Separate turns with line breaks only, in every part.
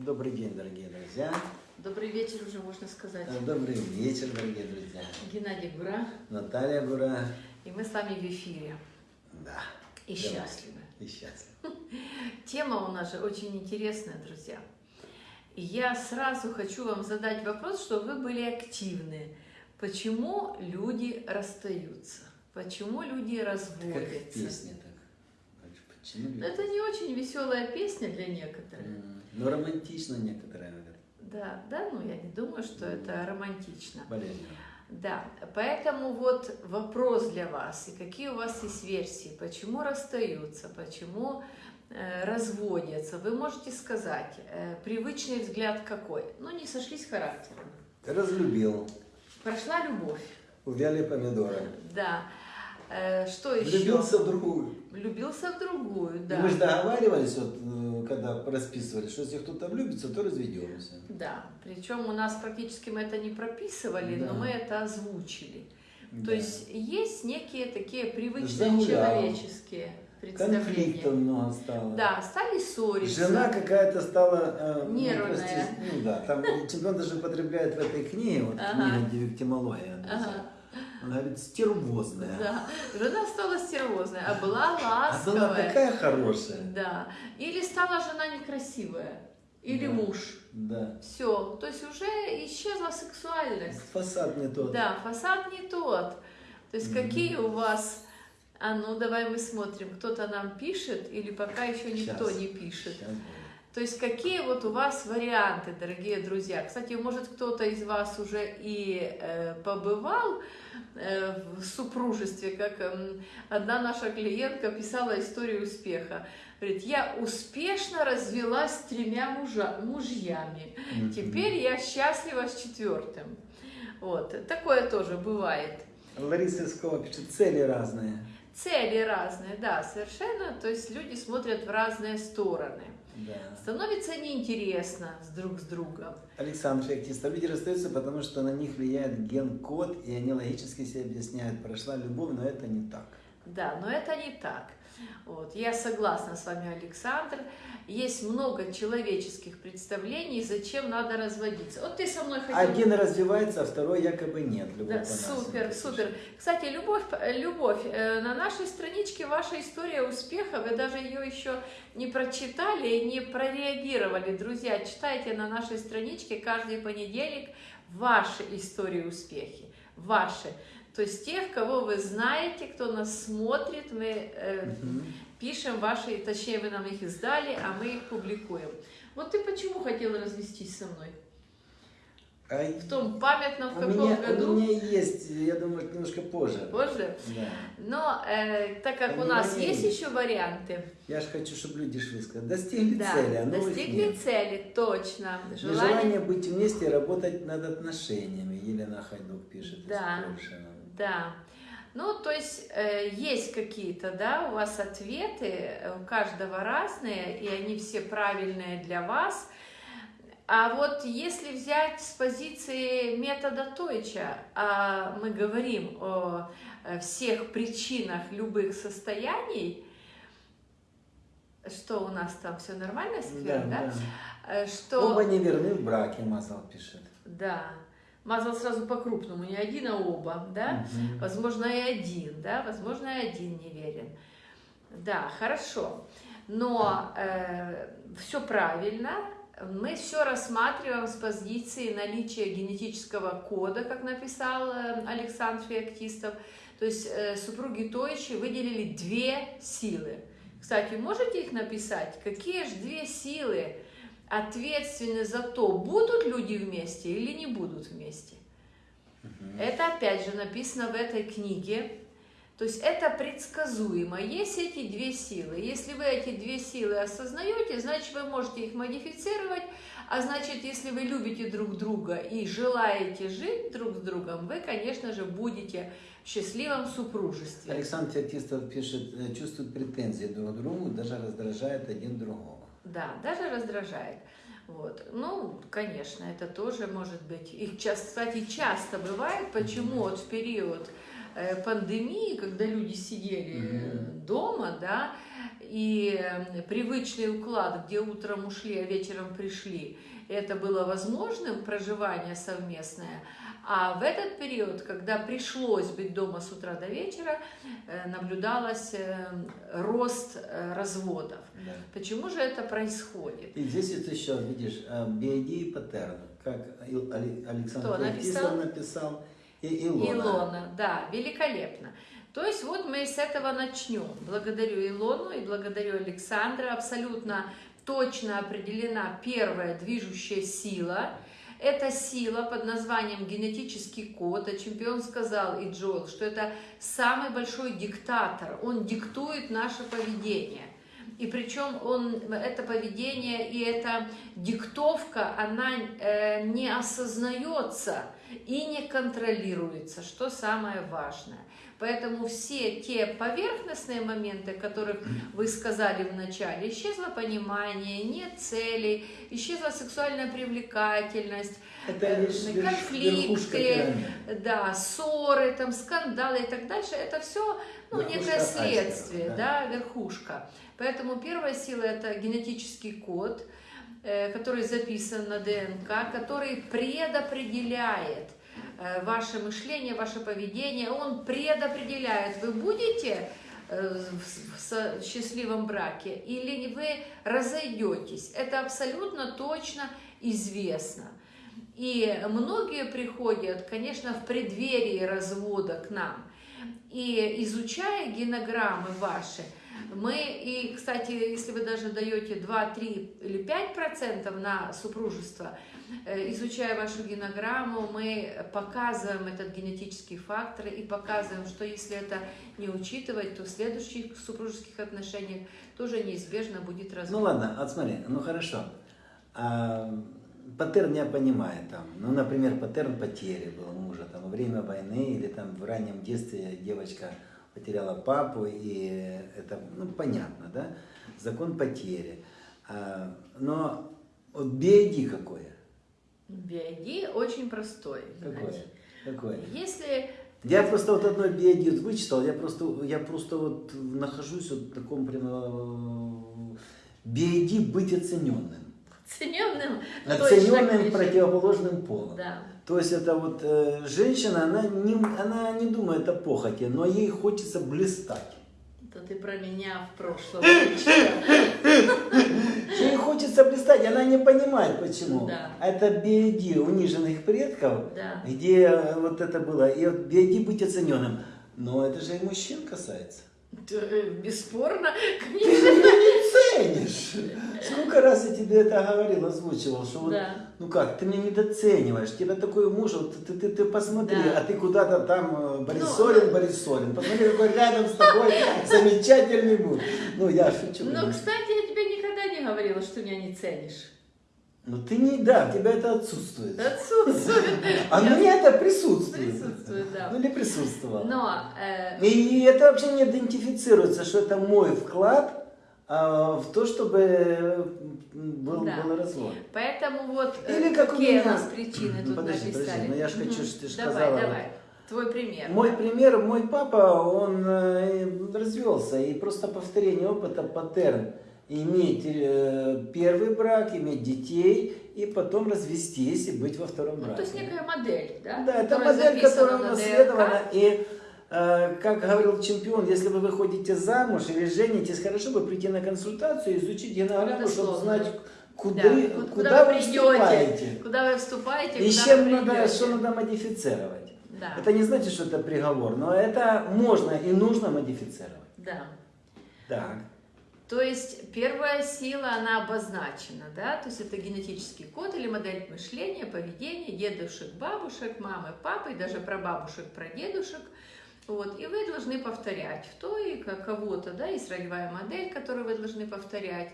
Добрый день, дорогие друзья.
Добрый вечер уже, можно сказать.
Э, Добрый вечер, дорогие друзья.
Геннадий Гура.
Наталья Гура.
И мы с вами в эфире.
Да.
И
Давай.
счастливы.
И счастлив.
Тема у нас же очень интересная, друзья. И я сразу хочу вам задать вопрос, чтобы вы были активны. Почему люди расстаются? Почему люди
Как в
разводятся?
песне так. Почему люди-
Это не очень веселая песня для некоторых.
М, Ну, романтично некоторые говорят.
Да, да, ну я не думаю, что это романтично.
Болезненно.
Да, поэтому вот вопрос для вас, и какие у вас есть версии, почему расстаются, почему э, разводятся. Вы можете сказать, э, привычный взгляд какой? Ну, не сошлись характером.
Разлюбил.
Прошла любовь,
Увяли помидоры.
да. Э, что еще?
Влюбился в другую.
Влюбился в другую,
И
да.
Мы же договаривались, вот, э, когда расписывали, что если кто-то влюбится, то разведемся.
Да, причем у нас практически мы это не прописывали, но
Да.
мы это озвучили. То
Да.
есть есть некие такие привычные
Загулял.
человеческие представления.
Конфликтов много стало.
Да, стали ссориться.
Жена какая-то стала... э,
Нервная.
Ну да, там чемпион даже употребляет в этой книге, вот
Ага.
книга «Девиктимология».
Ага.
Она говорит, стервозная.
Да, жена стала стервозной, а была
А
ласковая.
была такая хорошая.
Да. Или стала жена некрасивая. Или
Да.
муж.
Да.
Все. То есть уже исчезла сексуальность.
Фасад не тот.
Да, фасад не тот. То есть
Мгм.
какие у вас... А ну давай мы смотрим, кто-то нам пишет или пока еще никто
Щас.
не пишет.
Будет.
То есть какие вот у вас варианты, дорогие друзья? Кстати, может кто-то из вас уже и э, побывал э, в супружестве, как эм, одна наша клиентка писала историю успеха. Говорит, я успешно развелась с тремя мужа, мужьями. Теперь я счастлива с четвертым. Вот, такое тоже бывает.
Лариса Искова пишет, цели разные.
Цели разные, да, совершенно. То есть люди смотрят в разные стороны.
Да.
Становится неинтересно с друг с другом.
Александр Феоктистов. Люди расстаются, потому что на них влияет ген-код, и они логически себе объясняют, прошла любовь, но это не так.
Да, но это не так. Вот. Я согласна с вами, Александр. Есть много человеческих представлений, зачем надо разводиться. Вот ты со мной хотел...
Один развивается, а второй якобы нет. Любовь
Да, супер,
как
супер.
пишет.
Кстати, любовь, любовь. э, На нашей страничке ваша история успеха. Вы даже ее еще не прочитали и не прореагировали. Друзья, читайте на нашей страничке каждый понедельник ваши истории успехи. Ваши. То есть тех, кого вы знаете, кто нас смотрит, мы э,
Мгм.
пишем ваши, точнее вы нам их издали, а мы их публикуем. Вот ты почему хотела развестись со мной?
А
В том памятном в каком
меня,
году?
у меня есть, я думаю, немножко позже.
Позже?
Да.
Но э, так как у нас есть еще варианты,
Я же хочу, чтобы люди шли сказать, достигли
да,
цели, а
достигли цели, точно.
Желание...
Желание,
быть вместе и работать над отношениями, Елена Хайдук пишет из
Да.
Польши нам.
Да. Ну, то есть э, есть какие-то, да, у вас ответы, э, у каждого разные, и они все правильные для вас. А вот если взять с позиции метода Тойча, а мы говорим о э, всех причинах любых состояний, что у нас там все нормально, Сквер, да? Э, Что...
Оба не верны в браке, Мазал пишет.
Да. Мазал сразу по-крупному, не один, а оба, да?
Мгм.
Возможно, и один, да? Возможно, и один не верен. Да, хорошо. Но все правильно. Мы все рассматриваем с позиции наличия генетического кода, как написал э, Александр Феоктистов. То есть э, супруги Тойчи выделили две силы. Кстати, можете их написать? Какие же две силы ответственны за то, будут люди вместе или не будут вместе?
Мгм.
Это опять же написано в этой книге. То есть это предсказуемо. Есть эти две силы. Если вы эти две силы осознаете, значит вы можете их модифицировать. А значит, если вы любите друг друга и желаете жить друг с другом, вы, конечно же, будете в счастливом супружестве.
Александр Феоктистов пишет, э, чувствуют претензии друг к другу, даже раздражает один другого.
Да, даже раздражает. Вот. Ну, конечно, это тоже может быть. Часто, кстати, часто бывает. Почему вот в период э, пандемии, когда люди сидели
Мгм.
дома, да, и э, привычный уклад, где утром ушли, а вечером пришли, это было возможным, проживание совместное. А в этот период, когда пришлось быть дома с утра до вечера, э, наблюдалось э, рост разводов. Да. Почему же это происходит?
И здесь вот еще, видишь, биоди и паттерн, как Александр написал? написал, и Илона.
Илона, да, великолепно. То есть вот мы с этого начнем. Благодарю Илону и благодарю Александра. Абсолютно точно определена первая движущая сила. Это сила под названием генетический код. А чемпион сказал и Джоэл, что это самый большой диктатор. Он диктует наше поведение. И причем он, это поведение и эта диктовка, она э, не осознается и не контролируется, что самое важное. Поэтому все те поверхностные моменты, которых вы сказали в начале, исчезло понимание, нет целей, исчезла сексуальная привлекательность,
Это э,
конфликты, да, ссоры, там, скандалы и так дальше. Это все ну, некое следствие, айсберг, да. да, верхушка. Поэтому первая сила – это генетический код, э, который записан на ДНК, который предопределяет – ваше мышление, ваше поведение, он предопределяет, вы будете э, в счастливом браке или вы разойдетесь. Это абсолютно точно известно. И многие приходят, конечно, в преддверии развода к нам. И изучая генограммы ваши, мы, и, кстати, если вы даже даете 2, 3 или 5 процентов на супружество, Э, изучая вашу генограмму, мы показываем этот генетический фактор и показываем, что если это не учитывать, то в следующих супружеских отношениях тоже неизбежно будет развод.
Ну ладно, вот смотри, ну хорошо. А, паттерн я понимаю там, ну, например, паттерн потери был мужа там во время войны или там в раннем детстве девочка потеряла папу, и это, ну, понятно, да, закон потери. А, но вот BID какое?
BID очень простой.
Какой? Какой?
Если
я просто вот одной BID вычитал, я просто, я просто вот нахожусь вот в таком прям BID э, быть оцененным.
Оцененным?
Оцененным противоположным полом.
Да.
То есть это вот э, женщина, она не, она не думает о похоти, но ей хочется блистать.
Это ты про меня в прошлом
Ей хочется блистать, она не понимает почему.
Да.
Это биоди униженных предков,
да.
где вот это было. И вот биоди быть оцененным. Но это же и мужчин касается.
Э, бесспорно,
конечно. Ценишь. Сколько раз я тебе это говорил, озвучивал, что вот,
да.
ну как, ты меня недооцениваешь, тебя такой муж, вот, ты, ты, ты посмотри, да. а ты куда-то там э, Борисорин, ну, Борисорин, посмотри, какой рядом с тобой замечательный муж. Ну, я шучу.
Ну, кстати, я тебе никогда не говорила, что меня не ценишь.
Ну ты не, да, у тебя это отсутствует.
Отсутствует.
А мне это присутствует.
Присутствует, да.
Ну или присутствовало.
Но, э...
и, это вообще не идентифицируется, что это мой вклад а, в то, чтобы был, да. был развод.
Поэтому вот
э, или как
какие
у, меня...
у нас причины тут
подожди,
написали.
Подожди, но я же хочу, что ты же
давай,
сказала.
Давай, Твой пример.
Мой пример, мой папа, он э, развелся, и просто повторение опыта, паттерн иметь э, первый брак, иметь детей и потом развестись и быть во втором браке. Ну,
то есть некая модель, да?
Да, это модель, которая унаследована. И, как говорил чемпион, если вы выходите замуж или женитесь, хорошо бы прийти на консультацию, изучить генограмму, чтобы знать, куда, да. куда,
куда
вы, вы вступаете.
Куда вы вступаете,
и
куда
чем надо, что надо модифицировать.
Да.
Это не значит, что это приговор, но это можно и нужно модифицировать.
Да.
Так.
То есть первая сила, она обозначена, да, то есть это генетический код или модель мышления, поведения дедушек, бабушек, мамы, папы, даже про бабушек, про дедушек. Вот, и вы должны повторять в той кого-то, да, есть ролевая модель, которую вы должны повторять.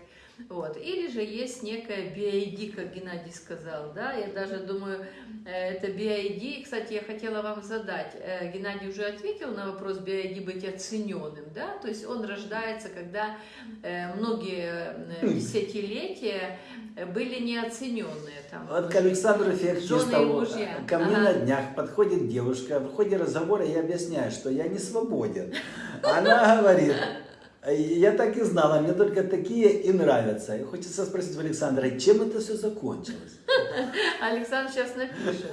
Вот. Или же есть некая BID, как Геннадий сказал, да, я даже думаю, э, это BID, кстати, я хотела вам задать, э, Геннадий уже ответил на вопрос BID быть оцененным, да, то есть он рождается, когда э, многие десятилетия были неоцененные. Там,
вот к Александру Феоктистову ко мне ага. на днях подходит девушка, в ходе разговора я объясняю, что я не свободен. Она говорит, Я так и знала, мне только такие и нравятся. И хочется спросить у Александра, чем это все закончилось?
Александр сейчас напишет.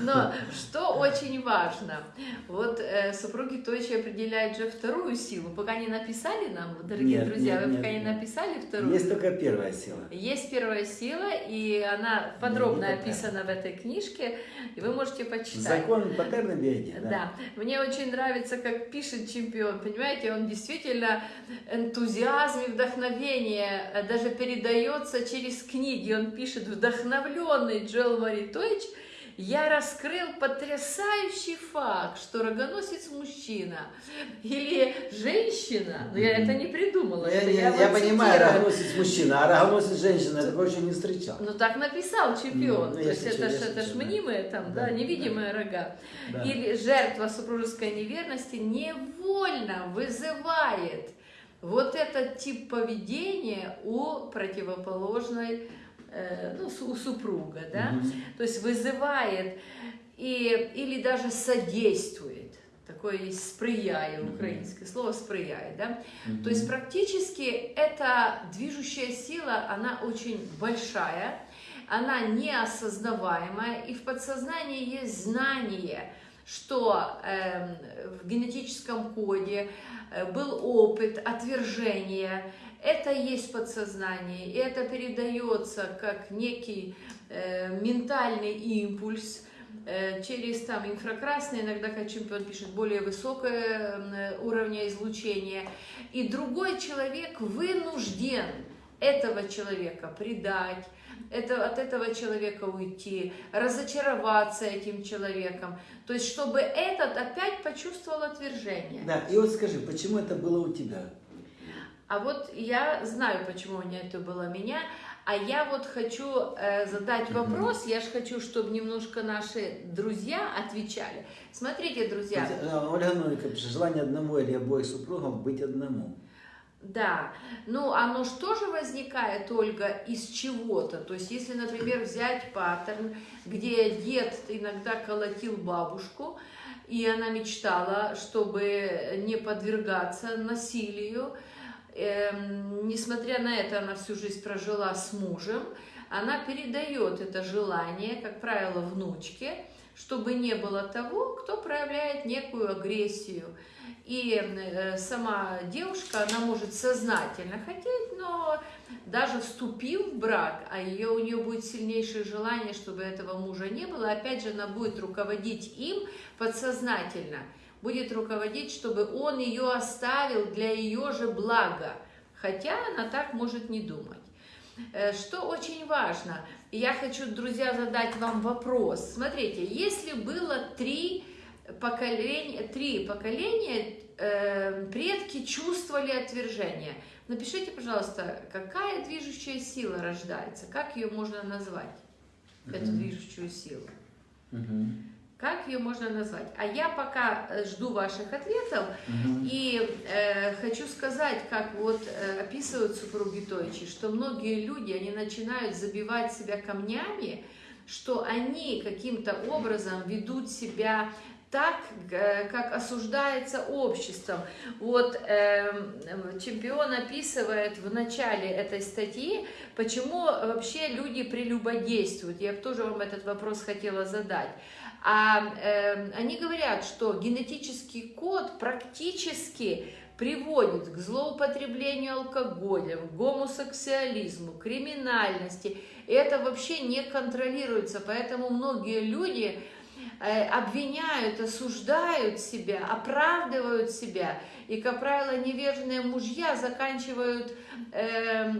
Но что очень важно, вот э, супруги Тойчи определяют же вторую силу. Пока не написали нам, дорогие
Нет,
друзья,
нет,
вы
нет,
пока не
нет.
написали вторую.
Есть только первая сила.
Есть первая сила, и она подробно
не такая.
описана в этой книжке, и вы можете почитать.
Закон паттерна биоди, да?
Да, мне очень нравится, как пишет чемпион, понимаете, он действительно энтузиазм и вдохновение э, даже передается через книги, он пишет, вдохновленный Джоэл Маритович, я раскрыл потрясающий факт, что рогоносец мужчина или женщина, но я это не придумала,
Я,
это
я-
вам
я понимаю, рогоносец мужчина, а рогоносец женщина, я такого еще не встречал.
Ну так написал чемпион,
Ну,
то
я
есть это
я
ж это ж
да.
мнимые там, да,
Да,
невидимые рога.
Да.
Или жертва супружеской неверности невольно вызывает вот этот тип поведения у противоположной, ну, су- у супруга, да,
Мгм.
то есть вызывает и, или даже содействует. Такое есть сприяє,
Мгм.
украинское слово сприяет, да,
Мгм.
то есть практически эта движущая сила, она очень большая, она неосознаваемая, и в подсознании есть знание, что эм, в генетическом коде э, был опыт отвержения, это есть подсознание, и это передается как некий э, ментальный импульс, э, через там инфракрасное, иногда, как чемпион пишет, более высокое э, уровня излучения. И другой человек вынужден этого человека предать, это, от этого человека уйти, разочароваться этим человеком. То есть, чтобы этот опять почувствовал отвержение.
Да, и вот скажи, почему это было у тебя?
А вот я знаю, почему у меня это было меня, а я вот хочу э, задать вопрос, я же хочу, чтобы немножко наши друзья отвечали. Смотрите, друзья,
Э, Ольга пишет, желание одного или обоих супругов быть одному.
Да, ну оно что же возникает, Ольга, из чего-то? То есть, если, например, взять паттерн, где дед иногда колотил бабушку, и она мечтала, чтобы не подвергаться насилию, эм, несмотря на это, она всю жизнь прожила с мужем, она передает это желание, как правило, внучке, чтобы не было того, кто проявляет некую агрессию. И э, сама девушка, она может сознательно хотеть, но даже вступив в брак, а ее, у нее будет сильнейшее желание, чтобы этого мужа не было, опять же, она будет руководить им подсознательно, будет руководить, чтобы он ее оставил для ее же блага, хотя она так может не думать. Э, Что очень важно, я хочу, друзья, задать вам вопрос. Смотрите, если было три поколения, три поколения, э, предки чувствовали отвержение, напишите, пожалуйста, какая движущая сила рождается, как ее можно назвать, эту
Мгм.
движущую силу.
Мгм.
Как ее можно назвать? А я пока э, жду ваших ответов,
Мгм.
и э, хочу сказать, как вот э, описывают супруги Тойчи, что многие люди, они начинают забивать себя камнями, что они каким-то образом ведут себя так, э, как осуждается обществом. Вот э, чемпион описывает в начале этой статьи, почему вообще люди прелюбодействуют. Я тоже вам этот вопрос хотела задать. А э, они говорят, что генетический код практически приводит к злоупотреблению алкоголем, гомосексуализму, криминальности. И это вообще не контролируется, поэтому многие люди обвиняют, осуждают себя, оправдывают себя. И, как правило, невежные мужья заканчивают э,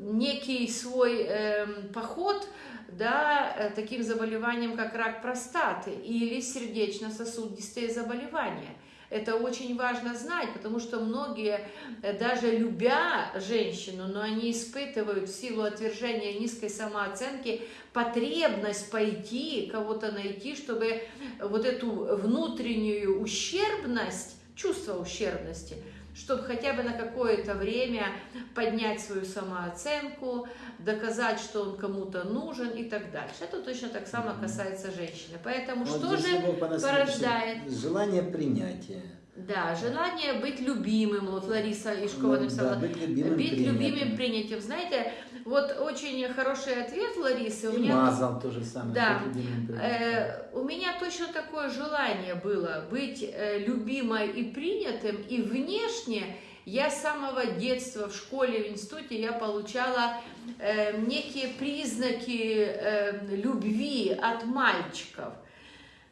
некий свой э, поход да, э, таким заболеванием, как рак простаты или сердечно-сосудистые заболевания. Это очень важно знать, потому что многие, э, даже любя женщину, но они испытывают в силу отвержения низкой самооценки потребность пойти, кого-то найти, чтобы вот эту внутреннюю ущербность, чувство ущербности, чтобы хотя бы на какое-то время поднять свою самооценку, доказать, что он кому-то нужен и так дальше. Это точно так само касается женщины. Поэтому
Вот
что же порождает?
Желание принятия.
Да, желание быть любимым, вот Лариса Ишкова
Ну,
написала.
да, быть любимым,
быть
принятым.
любимым, принятым. Знаете, вот очень хороший ответ Ларисы. У меня
мазал то же самое.
Да. Э, у меня точно такое желание было быть э, любимой и принятым, и внешне я с самого детства в школе, в институте я получала э, некие признаки э, любви от мальчиков.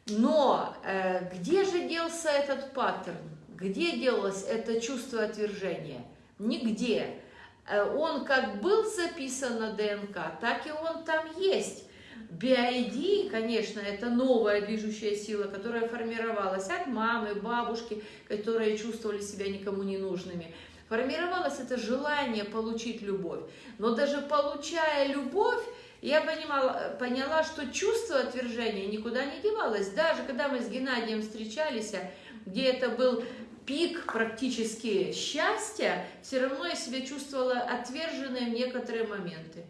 Но э, где же делся этот паттерн? Где делалось это чувство отвержения? Нигде. Э, Он как был записан на ДНК, так и он там есть. BID, конечно, это новая движущая сила, которая формировалась от мамы, бабушки, которые чувствовали себя никому не нужными. Формировалось это желание получить любовь. Но даже получая любовь, я понимала, поняла, что чувство отвержения никуда не девалось. Даже когда мы с Геннадием встречались, где это был пик практически счастья, все равно я себя чувствовала отверженной в некоторые моменты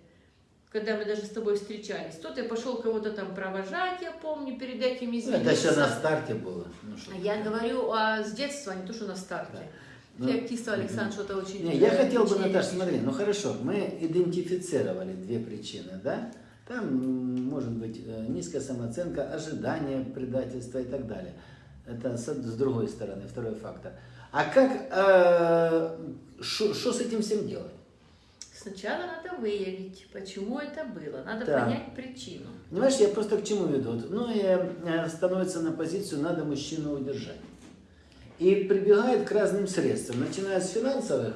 когда мы даже с тобой встречались. То ты пошел кого-то там провожать, я помню, перед этим
Ну,
извинился.
Это еще на старте было. Ну,
А Я говорю а, с детства, не то, что на старте.
Да. Ну,
Феоктистов Александр что-то очень...
Не, я хотел бы, Наташа, смотри, ну хорошо, мы идентифицировали две причины, да? Там может быть э, низкая самооценка, ожидание предательства и так далее. Это с, с другой стороны, второй фактор. А как, что с этим всем делать?
Сначала надо выявить, почему это было. Надо
Да.
понять причину.
Понимаешь, я просто к чему веду? Вот Многие э, становятся на позицию «надо мужчину удержать». И прибегают к разным средствам, начиная с финансовых,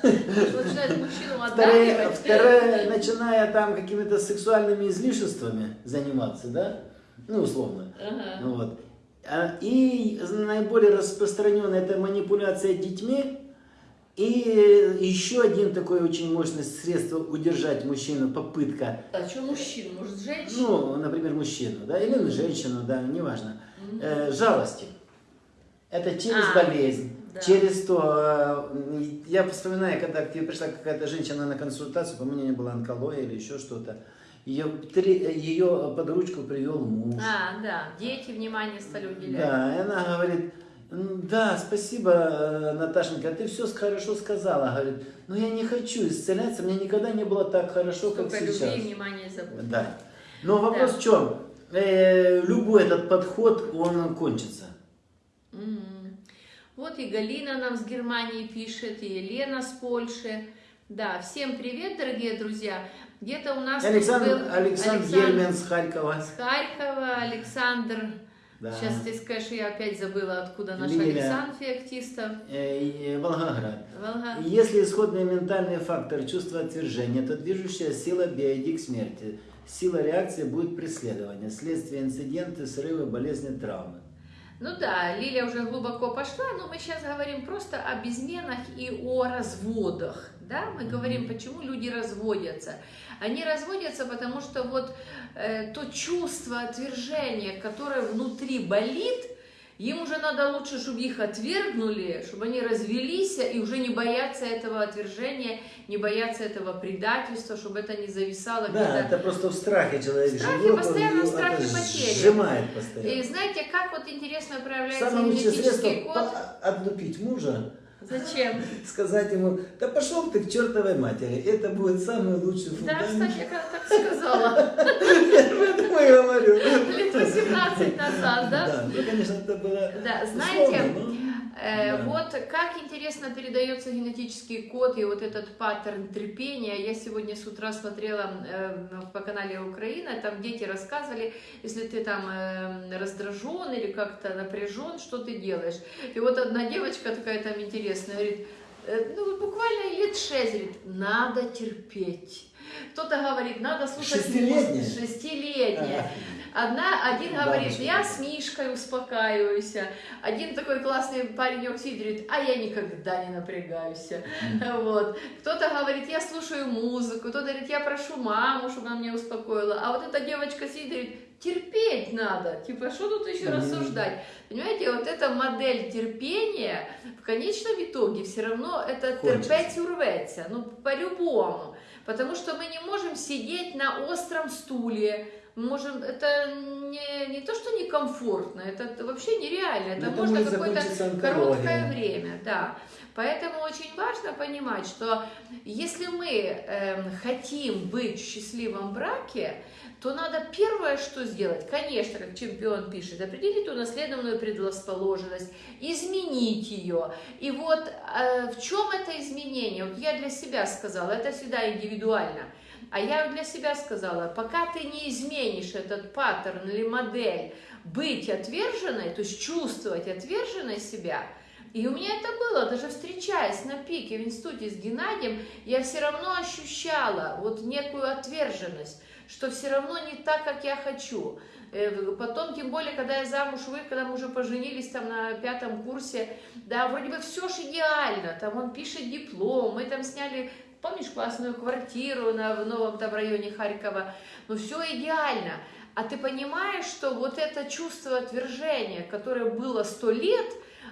Второе,
отдавливать.
второе, начиная там какими-то сексуальными излишествами заниматься, да, ну, условно,
Ага.
ну, вот. А, И наиболее распространенная это манипуляция детьми, и еще один такой очень мощное средство удержать мужчину, попытка,
А что мужчин? Может, женщин?
ну, например, мужчину, да, или женщину, да, неважно, э, жалости. Это через
А,
болезнь,
да.
через то, э, я вспоминаю, когда к тебе пришла какая-то женщина на консультацию, по-моему, у нее была онкология или еще что-то, ее, три- ее под ручку привел муж.
А, да. Дети внимание стали уделять.
Да, и она говорит, «М, да, спасибо, э, Наташенька, ты все хорошо сказала, говорит, но я не хочу исцеляться, мне никогда не было так хорошо, как
Сколько
сейчас.
любви, внимания и заботы.
Да. Но вопрос
Да.
в чем? Э, любой этот подход, он кончится.
Мгм. Вот и Галина нам с Германии пишет, и Елена с Польши. Да, всем привет, дорогие друзья. Где-то у нас
Александр,
был
Александр Ельмин с Харькова.
с Харькова, Александр.
Да.
Сейчас ты скажешь, я опять забыла, откуда наш
Лиля.
Александр Феоктистов.
Э, и Волгоград.
Волга.
Если исходный ментальный фактор чувства отвержения, то движущая сила биоиди к смерти. Сила реакции будет преследование, следствие инциденты, срывы, болезни, травмы.
Ну да, Лилия уже глубоко пошла, но мы сейчас говорим просто о безменах и о разводах. Да? Мы говорим, почему люди разводятся. Они разводятся, потому что вот э, то чувство отвержения, которое внутри болит, им уже надо лучше, чтобы их отвергнули, чтобы они развелись и уже не бояться этого отвержения, не бояться этого предательства, чтобы это не зависало
Да,
где-то
это просто в страхе человек
страхе,
живет,
постоянно в страхе потери.
сжимает постоянно.
И знаете, как вот интересно проявляется
Самое
генетический код?
отлупить мужа,
Зачем?
сказать ему, да пошел ты к чертовой матери, это будет самый лучший
Да,
фундамент.
кстати, я когда так сказала,
Я говорю.
лет 18 назад, да?
Да, ну, конечно, это было
Да, знаете,
условно, но-
Э,
Да.
Вот как интересно передается генетический код и вот этот паттерн терпения. Я сегодня с утра смотрела э, по канале Украина, там дети рассказывали, если ты там э, раздражен или как-то напряжен, что ты делаешь. И вот одна девочка такая там интересная говорит, э, ну буквально лет шесть, говорит, надо терпеть. Кто-то говорит, надо слушать
Шестилетняя?
музыку. Шестилетняя. Одна, один говорит, я с Мишкой успокаиваюсь. Один такой классный паренек сидит, говорит, а я никогда не напрягаюсь. Вот. Кто-то говорит, я слушаю музыку, кто-то говорит, я прошу маму, чтобы она меня успокоила. А вот эта девочка сидит, говорит, терпеть надо. Типа, что тут еще рассуждать? Понимаете, вот эта модель терпения в конечном итоге все равно это терпеть урвется. Ну, по-любому. Потому что мы не можем сидеть на остром стуле, можем, это не, не то, что некомфортно, это, вообще нереально, это,
Ну, это
можно какое-то короткое время, да. Поэтому очень важно понимать, что если мы эм, хотим быть в счастливом браке, то надо первое, что сделать, конечно, как чемпион пишет, определить унаследованную предрасположенность, изменить ее. И вот э, в чем это изменение? Вот я для себя сказала, это всегда индивидуально. А я для себя сказала, пока ты не изменишь этот паттерн или модель быть отверженной, то есть чувствовать отверженной себя, и у меня это было, даже встречаясь на пике в институте с Геннадием, я все равно ощущала вот некую отверженность, что все равно не так, как я хочу. Э, Потом, тем более, когда я замуж вы, когда мы уже поженились там на пятом курсе, да, вроде бы все ж идеально, там он пишет диплом, мы там сняли, помнишь, классную квартиру на, в новом там районе Харькова, ну все идеально. А ты понимаешь, что вот это чувство отвержения, которое было сто лет,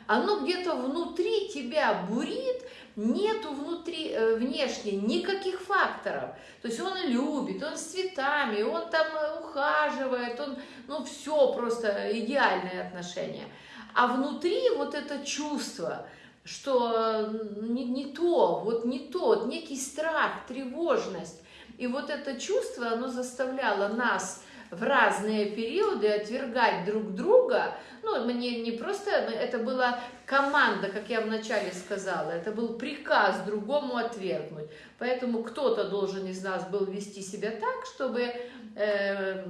оно где-то внутри тебя бурит, нету внутри, э, внешне никаких факторов. То есть он любит, он с цветами, он там э, ухаживает, он, ну все просто идеальные отношения. А внутри вот это чувство, что э, не, не то, вот не то, некий страх, тревожность. И вот это чувство, оно заставляло нас в разные периоды отвергать друг друга. Ну, мне не просто, это была команда, как я вначале сказала, это был приказ другому отвергнуть. Поэтому кто-то должен из нас был вести себя так, чтобы э,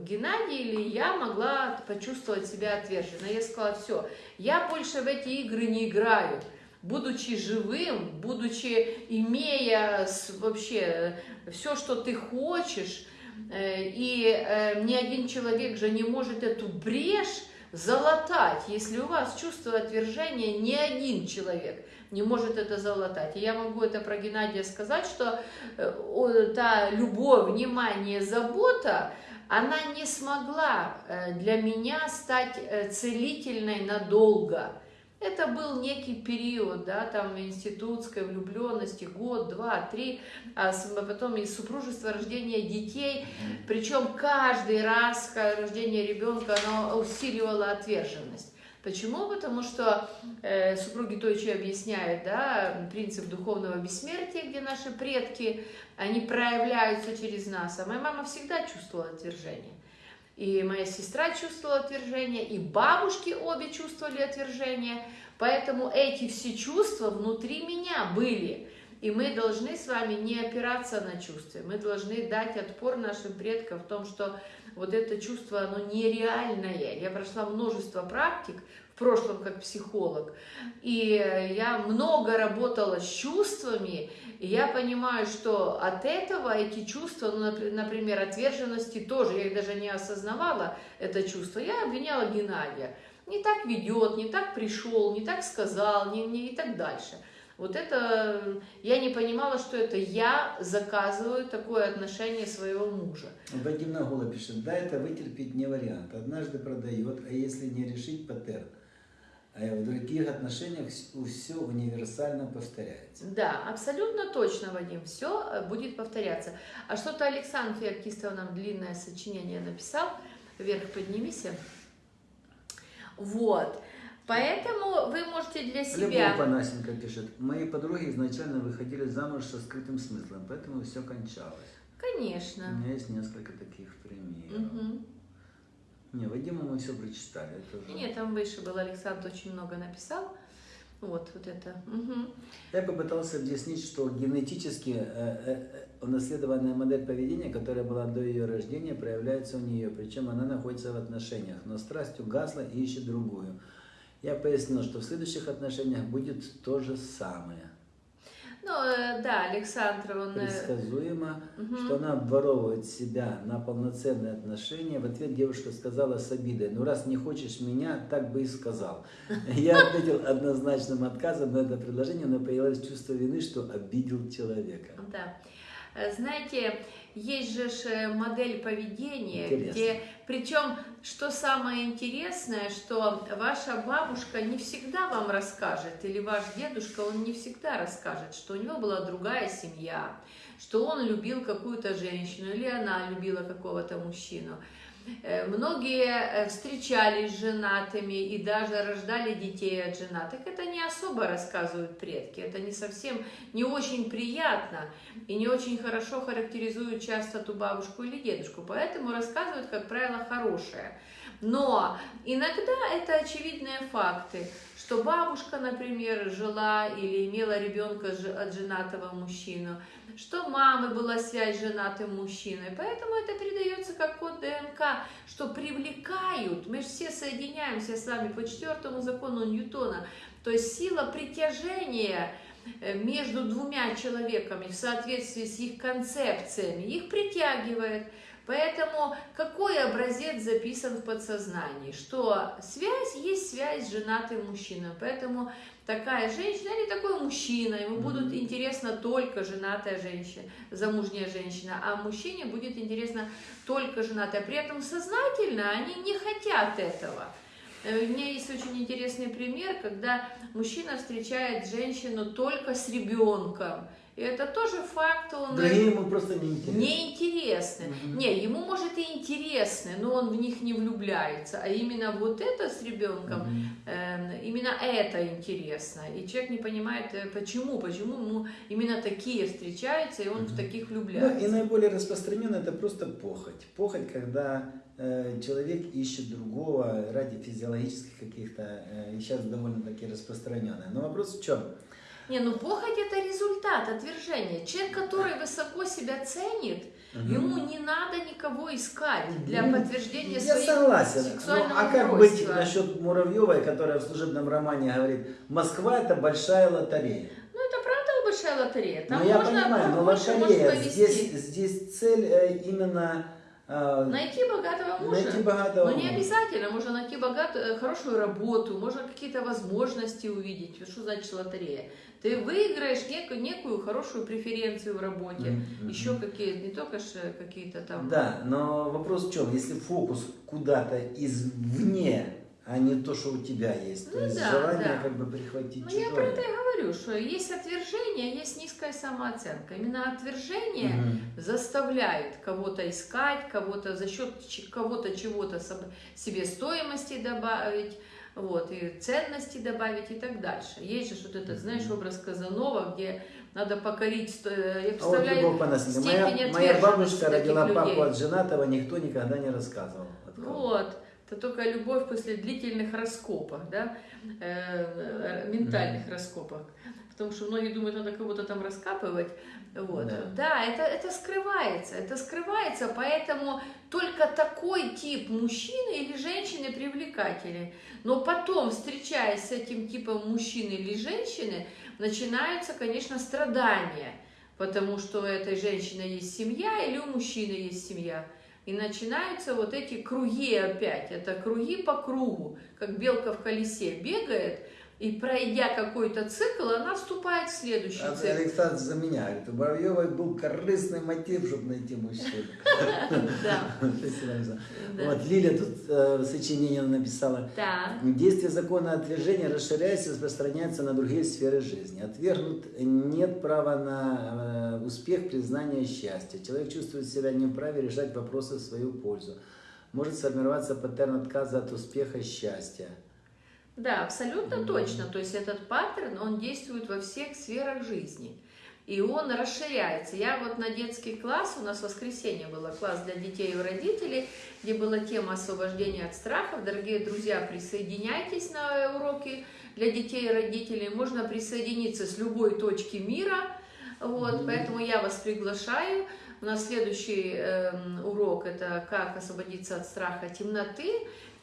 Геннадий или я могла почувствовать себя отверженной. Я сказала, все, я больше в эти игры не играю будучи живым, будучи имея вообще все, что ты хочешь, и э, ни один человек же не может эту брешь залатать. Если у вас чувство отвержения, ни один человек не может это залатать. И я могу это про Геннадия сказать, что э, та любовь, внимание, забота, она не смогла э, для меня стать целительной надолго. Это был некий период, да, там институтской влюбленности, год, два, три, а потом и супружество, рождение детей. Причем каждый раз рождение ребенка, оно усиливало отверженность. Почему? Потому что э, супруги Тойчи объясняют, да, принцип духовного бессмертия, где наши предки, они проявляются через нас. А моя мама всегда чувствовала отвержение. И моя сестра чувствовала отвержение, и бабушки обе чувствовали отвержение. Поэтому эти все чувства внутри меня были. И мы должны с вами не опираться на чувства. Мы должны дать отпор нашим предкам в том, что вот это чувство, оно нереальное. Я прошла множество практик, в прошлом как психолог, и я много работала с чувствами, и я понимаю, что от этого эти чувства, ну, например, отверженности тоже, я их даже не осознавала, это чувство, я обвиняла Геннадия. Не так ведет, не так пришел, не так сказал, не, не и так дальше. Вот это, я не понимала, что это я заказываю такое отношение своего мужа.
Вадим Нагула пишет, да, это вытерпеть не вариант. Однажды продает, а если не решить, паттерн. А в других отношениях все универсально повторяется.
Да, абсолютно точно, Вадим, все будет повторяться. А что-то Александр Феоктистов нам длинное сочинение написал, вверх поднимись. Вот. Поэтому вы можете для себя...
Любовь Панасенко пишет, мои подруги изначально выходили замуж со скрытым смыслом, поэтому все кончалось.
Конечно.
У меня есть несколько таких примеров. Угу. Не, Вадима мы все прочитали. Это уже...
Нет, там выше был, Александр очень много написал. Вот, вот это. Угу.
Я попытался объяснить, что генетически э, э, унаследованная модель поведения, которая была до ее рождения, проявляется у нее, причем она находится в отношениях, но страсть угасла и ищет другую. Я пояснил, что в следующих отношениях будет то же самое.
Ну, да, Александр, он...
Предсказуемо, угу. что она обворовывает себя на полноценные отношения. В ответ девушка сказала с обидой, ну раз не хочешь меня, так бы и сказал. Я ответил однозначным отказом на это предложение, но появилось чувство вины, что обидел человека.
Да. Знаете, есть же модель поведения, Интересно. где, причем, что самое интересное, что ваша бабушка не всегда вам расскажет, или ваш дедушка, он не всегда расскажет, что у него была другая семья, что он любил какую-то женщину или она любила какого-то мужчину. Э, Многие э, встречались женатыми и даже рождали детей от женатых. Это не особо рассказывают предки, это не совсем, не очень приятно и не очень хорошо характеризуют часто ту бабушку или дедушку. Поэтому рассказывают, как правило, хорошее. Но иногда это очевидные факты, что бабушка, например, жила или имела ребенка от женатого мужчину, что мамы была связь с женатым мужчиной. Поэтому это передается как код ДНК, что привлекают, мы же все соединяемся с вами по четвертому закону Ньютона, то есть сила притяжения э, между двумя человеками в соответствии с их концепциями, их притягивает. Поэтому какой образец записан в подсознании? Что связь есть связь с женатым мужчиной. Поэтому такая женщина или такой мужчина, ему будут интересна только женатая женщина, замужняя женщина, а мужчине будет интересна только женатая. При этом сознательно они не хотят этого. Э, У меня есть очень интересный пример, когда мужчина встречает женщину только с ребенком. И это тоже факт, он
Другие ему просто не интересно.
неинтересны.
Мгм.
Не, ему может и интересны, но он в них не влюбляется. А именно вот это с ребенком,
Мгм.
э, именно это интересно. И человек не понимает, э, почему, почему ему именно такие встречаются, и он в
Мгм.
таких
Ну, и
влюбляется.
наиболее распространенно это просто похоть. Похоть, когда э, человек ищет другого ради физиологических каких-то, э, сейчас довольно-таки распространенное. Но вопрос в чем?
Не, ну похоть это результат отвержения. Человек, который высоко себя ценит, ему не надо никого искать для
Ну,
подтверждения
Я
своих
согласен. Ну,
сексуального
а как
устройства.
быть насчет Муравьевой, которая в служебном романе говорит, Москва это большая лотерея.
Ну это правда большая лотерея. Там
ну я
можно
понимаю, но лотерея, здесь, здесь цель э, именно
Найти богатого мужа.
найти богатого
Но не
мужа.
обязательно, можно найти богатую, хорошую работу, можно какие-то возможности увидеть. Что значит лотерея? Ты выиграешь некую, некую хорошую преференцию в работе,
Мгм, мгм.
еще какие не только ж какие-то там.
Да, но вопрос в чем? Если фокус куда-то извне, а не то, что у тебя есть, то
Ну
есть
да,
желание
да.
как бы прихватить
Ну,
чужое.
я про это и говорю, что есть отвержение, есть низкая самооценка. Именно отвержение
Мгм.
заставляет кого-то искать, кого-то за счет кого-то чего-то себе стоимости добавить, вот, и ценности добавить и так дальше. Есть же вот этот, знаешь, образ Казанова, где надо покорить, сто- я
А вот
представляю,
по наследству.
степень
Моя, моя бабушка родила
таких
папу
людей.
от женатого, никто никогда не рассказывал.
Вот. Это только любовь после длительных раскопок, да, э, э, ментальных раскопок. Потому что многие думают, надо кого-то там раскапывать. Вот.
Да.
Да, это, это скрывается, это скрывается, поэтому только такой тип мужчины или женщины привлекательный. Но потом, встречаясь с этим типом мужчины или женщины, начинаются, конечно, страдания, потому что у этой женщины есть семья или у мужчины есть семья. И начинаются вот эти круги опять. Это круги по кругу, как белка в колесе бегает, и пройдя какой-то цикл, она вступает в следующий
А
цикл.
Александр за меня. Говорит, у Воробьевой был корыстный мотив, чтобы найти мужчину. Вот Лиля тут э, сочинение написала. Действие закона отвержения расширяется и распространяется на другие сферы жизни. Отвергнут нет права на э, успех, признание, счастье. Человек чувствует себя не вправе решать вопросы в свою пользу. Может сформироваться паттерн отказа от успеха, счастья.
Да, абсолютно точно. То есть этот паттерн, он действует во всех сферах жизни. И он расширяется. Я вот на детский класс, у нас в воскресенье было класс для детей и родителей, где была тема освобождения от страхов. Дорогие друзья, присоединяйтесь на уроки для детей и родителей. Можно присоединиться с любой точки мира. Вот, поэтому я вас приглашаю. У нас следующий эм, урок это как освободиться от страха темноты.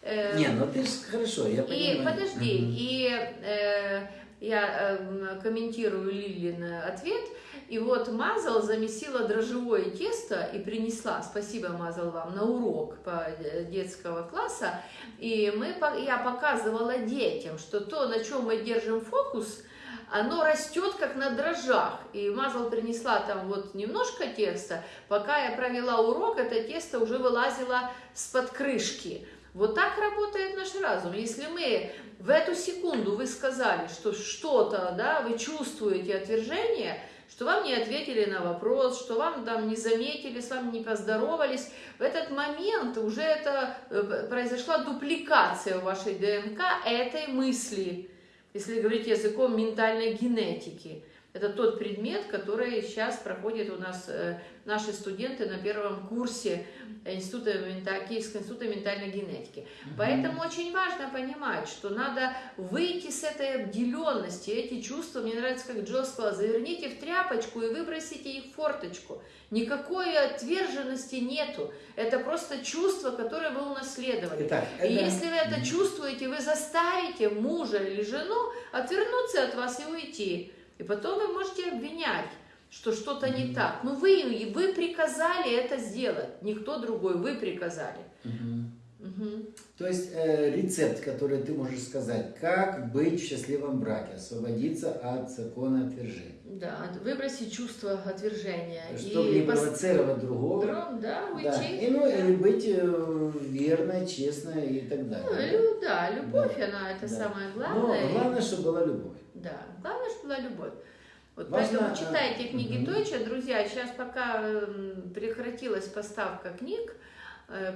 Э,
Не, ну ты же хорошо, я
и
понимаю.
подожди,
Мгм.
и э, я э, комментирую Лилин ответ. И вот Мазал замесила дрожжевое тесто и принесла, спасибо, Мазал, вам, на урок по э, детского класса. И мы, я показывала детям, что то, на чем мы держим фокус, оно растет как на дрожжах. И Мазал принесла там вот немножко теста. Пока я провела урок, это тесто уже вылазило с-под крышки. Вот так работает наш разум. Если мы в эту секунду вы сказали, что что-то, да, вы чувствуете отвержение, что вам не ответили на вопрос, что вам там не заметили, с вами не поздоровались, в этот момент уже это э, произошла дупликация в вашей ДНК этой мысли, если говорить языком ментальной генетики. Это тот предмет, который сейчас проходит у нас э, наши студенты на первом курсе института, Киевского института ментальной генетики. Угу. Поэтому очень важно понимать, что надо выйти с этой обделенности, эти чувства, мне нравится, как Джо сказал, заверните в тряпочку и выбросите их в форточку. Никакой отверженности нету. Это просто чувство, которое вы унаследовали. Итак, это... И если вы это чувствуете, вы заставите мужа или жену отвернуться от вас и уйти. И потом вы можете обвинять, что что-то не так. Но вы, вы приказали это сделать, никто другой, вы приказали.
Угу. То есть э, рецепт, который ты можешь сказать, как быть в счастливом браке, освободиться от закона отвержения.
Да, выбросить чувство отвержения.
Чтобы и не провоцировать пос... другого.
Друг, да, уйти.
Да. И, ну, да. и быть э, верной, честной и так далее.
Ну, да, любовь, да. она это да. самое главное.
Но главное, чтобы была любовь.
Да, главное, чтобы была любовь. Вот Важно, поэтому читайте книги угу. Дойча, друзья. Сейчас пока эм, прекратилась поставка книг, э,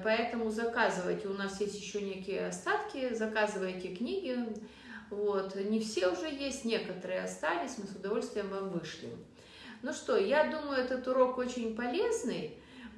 поэтому заказывайте. У нас есть еще некие остатки, заказывайте книги. Вот. Не все уже есть, некоторые остались, мы с удовольствием вам вышлем. Ну что, я думаю, этот урок очень полезный.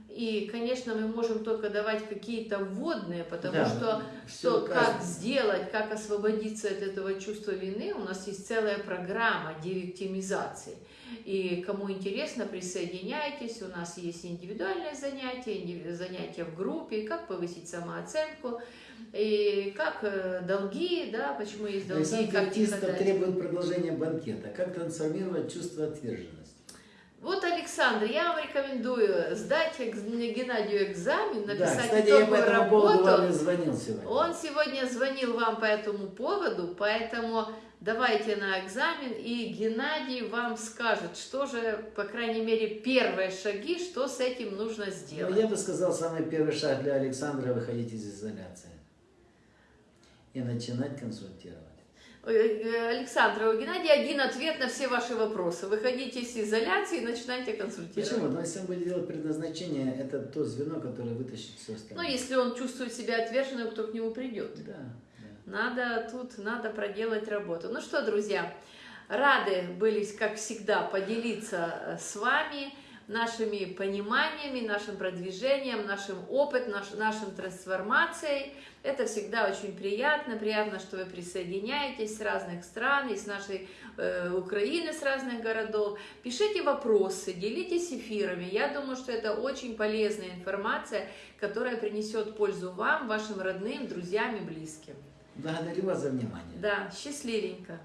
И, конечно, мы можем только давать какие-то вводные, потому да, что, что как сделать, как освободиться от этого чувства вины, у нас есть целая программа девиктимизации. И кому интересно, присоединяйтесь, у нас есть индивидуальные занятия, занятия в группе, как повысить самооценку, и как э, долги, да, почему есть долги,
Александр
как
тихо требует продолжения банкета, как трансформировать чувство отверженности.
Вот, Александр, я вам рекомендую сдать Геннадию экзамен, написать
да, кстати,
итоговую
я
работу.
Звонил сегодня.
Он сегодня звонил вам по этому поводу, поэтому давайте на экзамен, и Геннадий вам скажет, что же, по крайней мере, первые шаги, что с этим нужно сделать.
Ну, я бы сказал, самый первый шаг для Александра – выходить из изоляции и начинать консультировать.
Э, Александра, у Геннадия один ответ на все ваши вопросы. Выходите из изоляции и начинайте консультировать.
Почему? Но если он будет делать предназначение, это то звено, которое вытащит все остальное.
Ну, если он чувствует себя отверженным, кто к нему придет.
Да,
да. Надо тут, надо проделать работу. Ну что, друзья, рады были, как всегда, поделиться э, с вами нашими пониманиями, нашим продвижением, нашим опытом, наш, нашим трансформацией. Это всегда очень приятно, приятно, что вы присоединяетесь с разных стран, из нашей э, Украины, с разных городов. Пишите вопросы, делитесь эфирами. Я думаю, что это очень полезная информация, которая принесет пользу вам, вашим родным, друзьям и близким.
Благодарю вас за внимание.
Да, счастливенько.